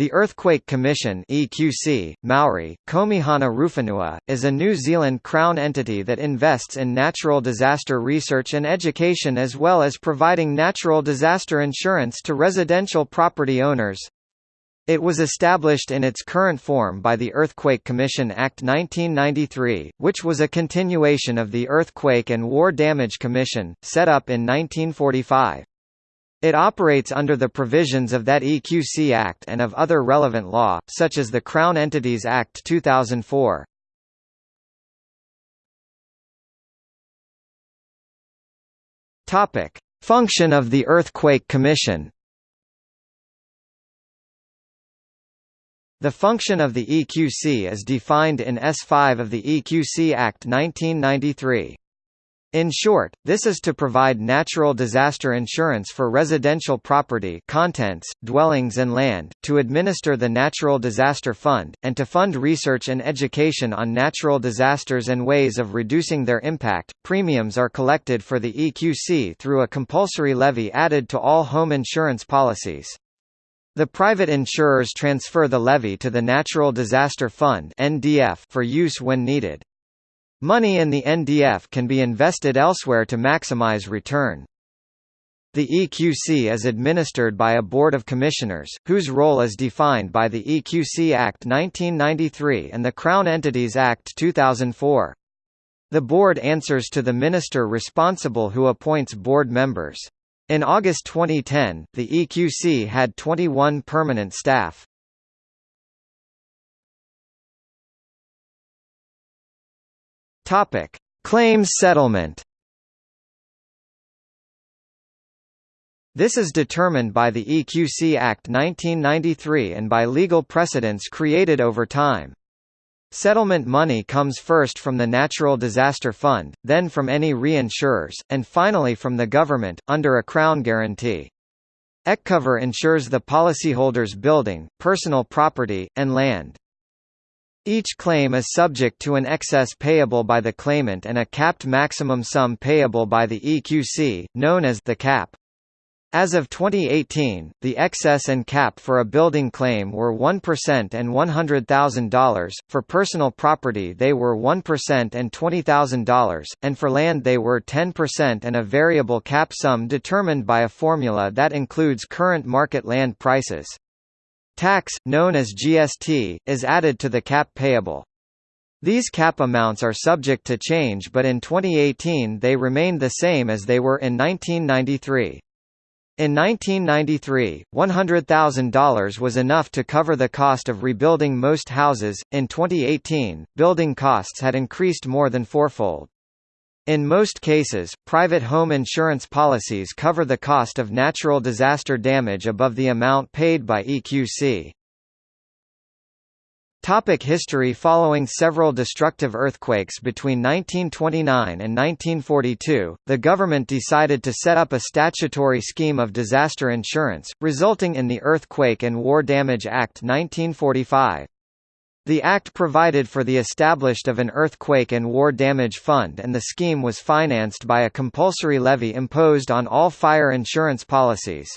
The Earthquake Commission EQC, Maori, Komihana Ruwhenua, is a New Zealand Crown entity that invests in natural disaster research and education as well as providing natural disaster insurance to residential property owners. It was established in its current form by the Earthquake Commission Act 1993, which was a continuation of the Earthquake and War Damage Commission, set up in 1945. It operates under the provisions of that EQC Act and of other relevant law, such as the Crown Entities Act 2004. Topic: Function of the Earthquake Commission. The function of the EQC is defined in S5 of the EQC Act 1993. In short, this is to provide natural disaster insurance for residential property contents, dwellings and land, to administer the Natural Disaster Fund, and to fund research and education on natural disasters and ways of reducing their impact. Premiums are collected for the EQC through a compulsory levy added to all home insurance policies. The private insurers transfer the levy to the Natural Disaster Fund for use when needed. Money in the NDF can be invested elsewhere to maximize return. The EQC is administered by a Board of Commissioners, whose role is defined by the EQC Act 1993 and the Crown Entities Act 2004. The board answers to the minister responsible who appoints board members. In August 2010, the EQC had 21 permanent staff. Topic: Claims settlement. This is determined by the EQC Act 1993 and by legal precedents created over time. Settlement money comes first from the Natural Disaster Fund, then from any reinsurers, and finally from the government, under a Crown guarantee. EQCover insures the policyholder's building, personal property, and land. Each claim is subject to an excess payable by the claimant and a capped maximum sum payable by the EQC, known as the cap. As of 2018, the excess and cap for a building claim were 1% and $100,000, for personal property they were 1% and $20,000, and for land they were 10% and a variable cap sum determined by a formula that includes current market land prices. Tax, known as GST, is added to the cap payable. These cap amounts are subject to change but in 2018 they remained the same as they were in 1993. In 1993, $100,000 was enough to cover the cost of rebuilding most houses. In 2018, building costs had increased more than fourfold. In most cases, private home insurance policies cover the cost of natural disaster damage above the amount paid by EQC. Topic history Following several destructive earthquakes between 1929 and 1942, the government decided to set up a statutory scheme of disaster insurance, resulting in the Earthquake and War Damage Act 1945. The Act provided for the established of an earthquake and war damage fund and the scheme was financed by a compulsory levy imposed on all fire insurance policies.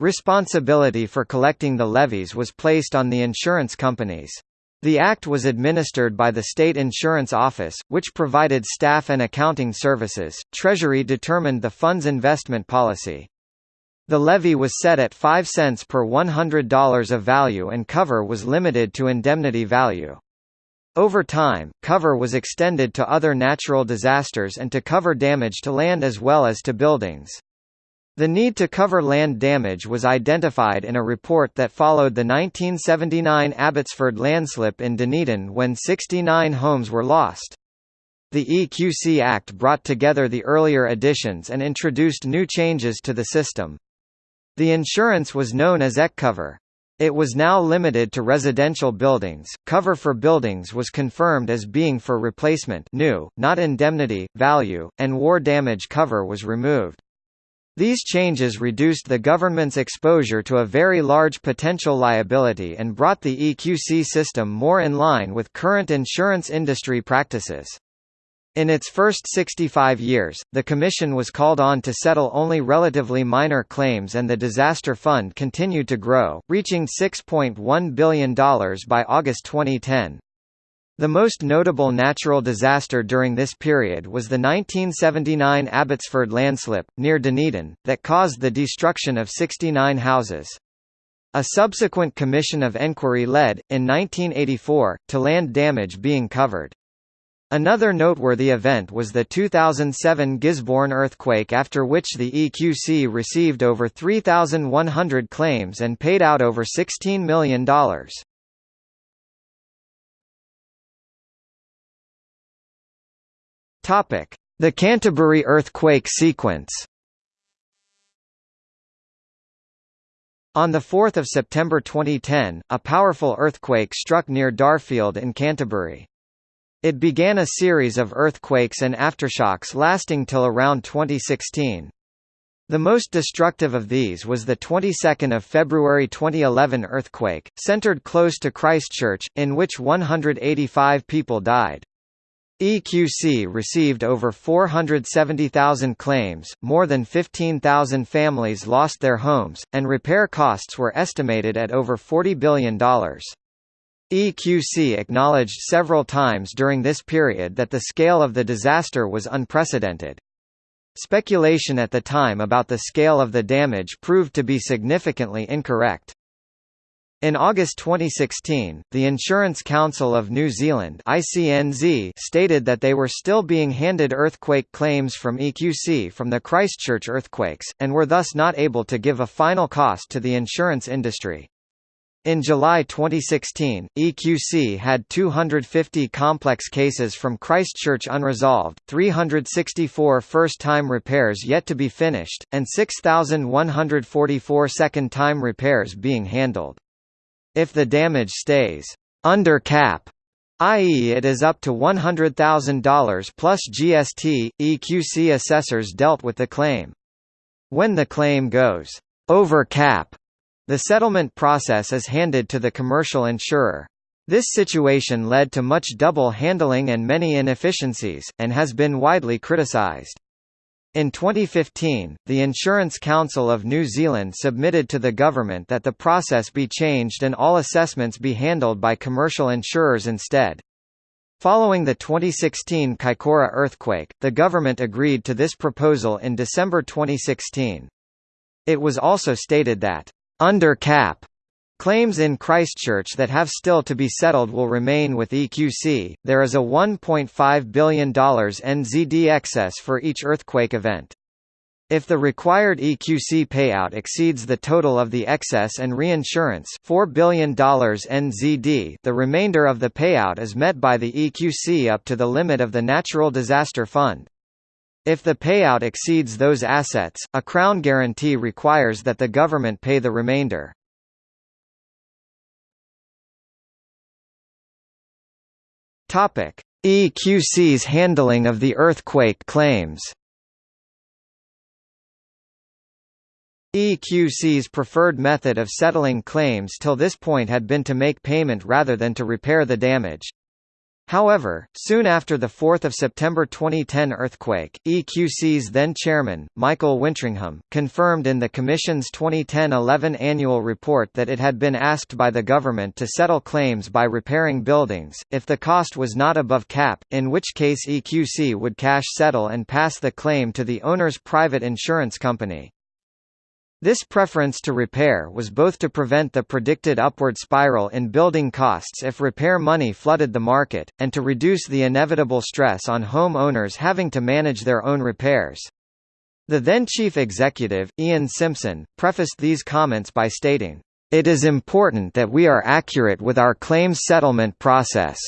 Responsibility for collecting the levies was placed on the insurance companies. The Act was administered by the State Insurance Office, which provided staff and accounting services. Treasury determined the fund's investment policy. The levy was set at 5 cents per $100 of value and cover was limited to indemnity value. Over time, cover was extended to other natural disasters and to cover damage to land as well as to buildings. The need to cover land damage was identified in a report that followed the 1979 Abbotsford landslip in Dunedin when 69 homes were lost. The EQC Act brought together the earlier additions and introduced new changes to the system. The insurance was known as EQCover. It was now limited to residential buildings. Cover for buildings was confirmed as being for replacement new, not indemnity, value, and war damage cover was removed. These changes reduced the government's exposure to a very large potential liability and brought the EQC system more in line with current insurance industry practices. In its first 65 years, the Commission was called on to settle only relatively minor claims and the disaster fund continued to grow, reaching $6.1 billion by August 2010. The most notable natural disaster during this period was the 1979 Abbotsford landslip, near Dunedin, that caused the destruction of 69 houses. A subsequent commission of enquiry led, in 1984, to land damage being covered. Another noteworthy event was the 2007 Gisborne earthquake after which the EQC received over 3,100 claims and paid out over $16 million. The Canterbury earthquake sequence On 4 September 2010, a powerful earthquake struck near Darfield in Canterbury. It began a series of earthquakes and aftershocks lasting till around 2016. The most destructive of these was the 22nd of February 2011 earthquake, centered close to Christchurch, in which 185 people died. EQC received over 470,000 claims, more than 15,000 families lost their homes, and repair costs were estimated at over $40 billion. EQC acknowledged several times during this period that the scale of the disaster was unprecedented. Speculation at the time about the scale of the damage proved to be significantly incorrect. In August 2016, the Insurance Council of New Zealand ICNZ stated that they were still being handed earthquake claims from EQC from the Christchurch earthquakes, and were thus not able to give a final cost to the insurance industry. In July 2016, EQC had 250 complex cases from Christchurch unresolved, 364 first-time repairs yet to be finished, and 6,144 second-time repairs being handled. If the damage stays under cap, i.e. it is up to $100,000 plus GST, EQC assessors dealt with the claim. When the claim goes over cap, the settlement process is handed to the commercial insurer. This situation led to much double handling and many inefficiencies, and has been widely criticised. In 2015, the Insurance Council of New Zealand submitted to the government that the process be changed and all assessments be handled by commercial insurers instead. Following the 2016 Kaikoura earthquake, the government agreed to this proposal in December 2016. It was also stated that under cap Claims in Christchurch that have still to be settled will remain with EQC. There is a $1.5 billion NZD excess for each earthquake event. If the required EQC payout exceeds the total of the excess and reinsurance $4 billion NZD, the remainder of the payout is met by the EQC up to the limit of the Natural Disaster Fund. If the payout exceeds those assets, a Crown guarantee requires that the government pay the remainder. EQC's handling of the earthquake claims EQC's preferred method of settling claims till this point had been to make payment rather than to repair the damage. However, soon after the 4 September 2010 earthquake, EQC's then-chairman, Michael Wintringham, confirmed in the Commission's 2010-11 annual report that it had been asked by the government to settle claims by repairing buildings, if the cost was not above cap, in which case EQC would cash settle and pass the claim to the owner's private insurance company. This preference to repair was both to prevent the predicted upward spiral in building costs if repair money flooded the market, and to reduce the inevitable stress on home owners having to manage their own repairs. The then chief executive, Ian Simpson, prefaced these comments by stating, "...it is important that we are accurate with our claims settlement process."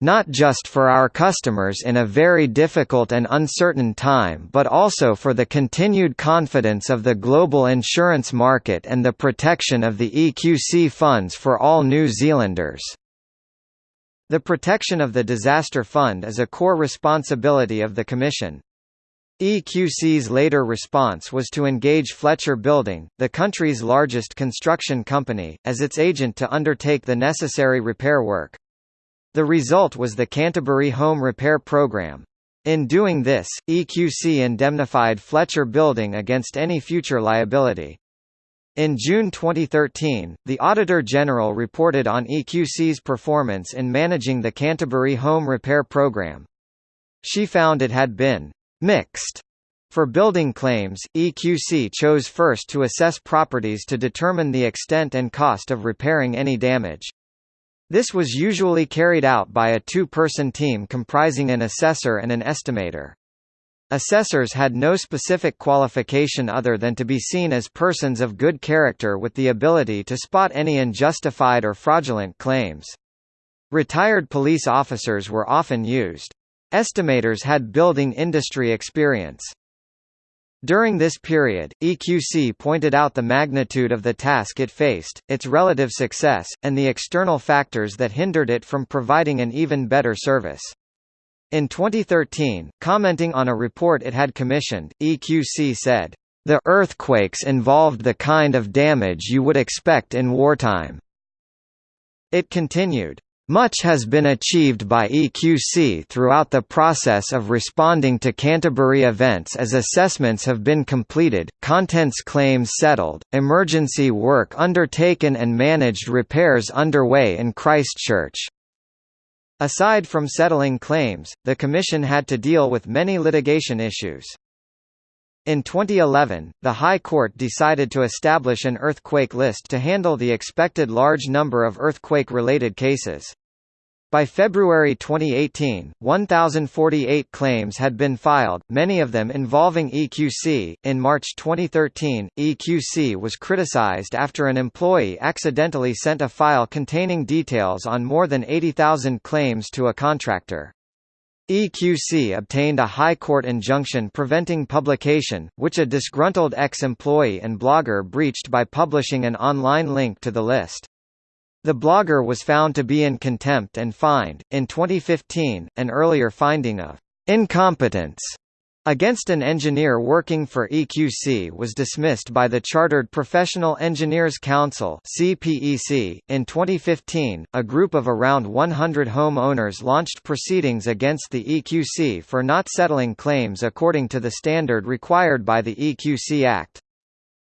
Not just for our customers in a very difficult and uncertain time but also for the continued confidence of the global insurance market and the protection of the EQC funds for all New Zealanders. The protection of the disaster fund is a core responsibility of the Commission. EQC's later response was to engage Fletcher Building, the country's largest construction company, as its agent to undertake the necessary repair work. The result was the Canterbury Home Repair Programme. In doing this, EQC indemnified Fletcher Building against any future liability. In June 2013, the Auditor General reported on EQC's performance in managing the Canterbury Home Repair Programme. She found it had been mixed. For building claims, EQC chose first to assess properties to determine the extent and cost of repairing any damage. This was usually carried out by a two-person team comprising an assessor and an estimator. Assessors had no specific qualification other than to be seen as persons of good character with the ability to spot any unjustified or fraudulent claims. Retired police officers were often used. Estimators had building industry experience. During this period, EQC pointed out the magnitude of the task it faced, its relative success, and the external factors that hindered it from providing an even better service. In 2013, commenting on a report it had commissioned, EQC said, "...the earthquakes involved the kind of damage you would expect in wartime." It continued, much has been achieved by EQC throughout the process of responding to Canterbury events as assessments have been completed, contents claims settled, emergency work undertaken and managed repairs underway in Christchurch. Aside from settling claims, the Commission had to deal with many litigation issues. In 2011, the High Court decided to establish an earthquake list to handle the expected large number of earthquake-related cases. By February 2018, 1,048 claims had been filed, many of them involving EQC. In March 2013, EQC was criticized after an employee accidentally sent a file containing details on more than 80,000 claims to a contractor. EQC obtained a High Court injunction preventing publication, which a disgruntled ex-employee and blogger breached by publishing an online link to the list. The blogger was found to be in contempt and fined. In 2015, an earlier finding of incompetence against an engineer working for EQC was dismissed by the Chartered Professional Engineers Council (CPEC). In 2015, a group of around 100 home owners launched proceedings against the EQC for not settling claims according to the standard required by the EQC Act.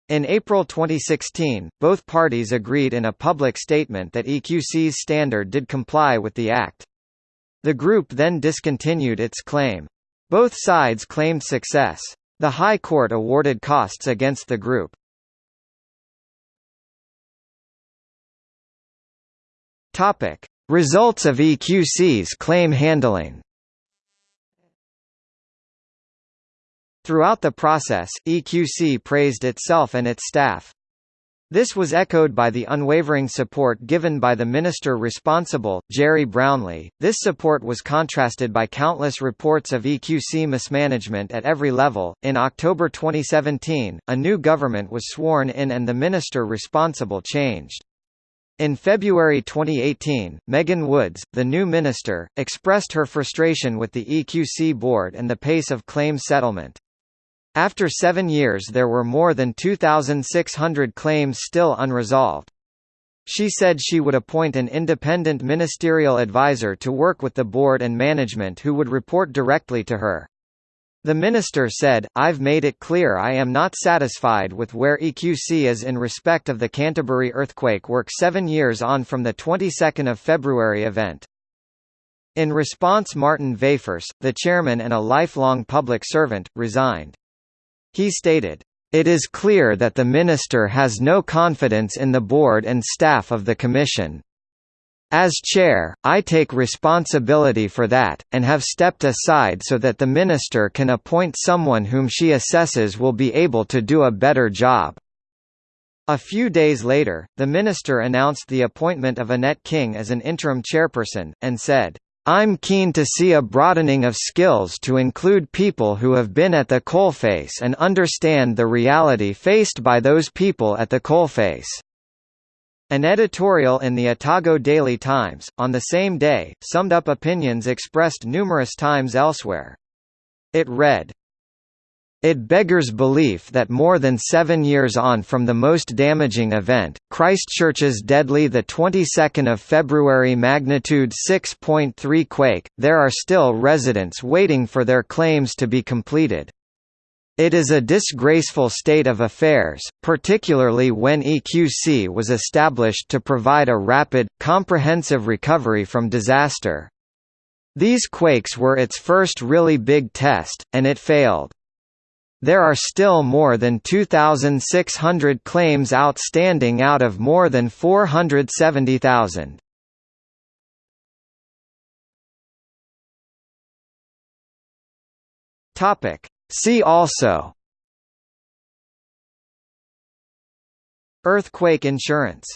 In April 2016, both parties agreed in a public statement that EQC's standard did comply with the Act. The group then discontinued its claim. Both sides claimed success. The High Court awarded costs against the group. Topic: Results of EQC's claim handling. Throughout the process, EQC praised itself and its staff. This was echoed by the unwavering support given by the minister responsible, Gerry Brownlee. This support was contrasted by countless reports of EQC mismanagement at every level. In October 2017, a new government was sworn in and the minister responsible changed. In February 2018, Megan Woods, the new minister, expressed her frustration with the EQC board and the pace of claim settlement. After seven years there were more than 2,600 claims still unresolved. She said she would appoint an independent ministerial advisor to work with the board and management who would report directly to her. The minister said, I've made it clear I am not satisfied with where EQC is in respect of the Canterbury earthquake work seven years on from the 22nd of February event. In response Maarten Wevers, the chairman and a lifelong public servant, resigned. He stated, "...it is clear that the Minister has no confidence in the board and staff of the Commission. As chair, I take responsibility for that, and have stepped aside so that the Minister can appoint someone whom she assesses will be able to do a better job." A few days later, the minister announced the appointment of Annette King as an interim chairperson, and said, I'm keen to see a broadening of skills to include people who have been at the coalface and understand the reality faced by those people at the coalface. An editorial in the Otago Daily Times, on the same day, summed up opinions expressed numerous times elsewhere. It read, It beggars belief that more than seven years on from the most damaging event, Christchurch's deadly the 22nd of February magnitude 6.3 quake, there are still residents waiting for their claims to be completed. It is a disgraceful state of affairs, particularly when EQC was established to provide a rapid, comprehensive recovery from disaster. These quakes were its first really big test, and it failed. There are still more than 2,600 claims outstanding out of more than 470,000. Topic. See also Earthquake insurance